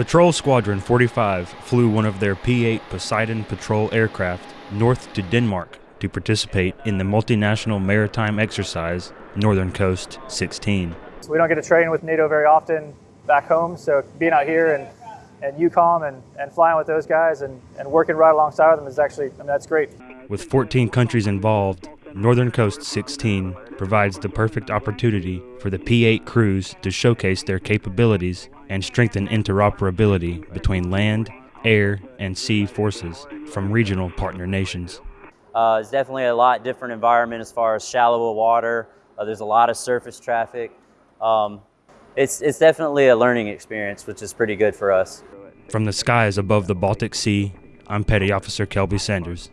Patrol Squadron 45 flew one of their P 8 Poseidon patrol aircraft north to Denmark to participate in the multinational maritime exercise Northern Coast 16. We don't get to train with NATO very often back home, so being out here and, and EUCOM and, and flying with those guys and, and working right alongside them is actually, I mean, that's great. With 14 countries involved, Northern Coast 16 provides the perfect opportunity for the P 8 crews to showcase their capabilities and strengthen interoperability between land, air, and sea forces from regional partner nations. Uh, it's definitely a lot different environment as far as shallower water. Uh, there's a lot of surface traffic. Um, it's, it's definitely a learning experience, which is pretty good for us. From the skies above the Baltic Sea, I'm Petty Officer Kelby Sanders.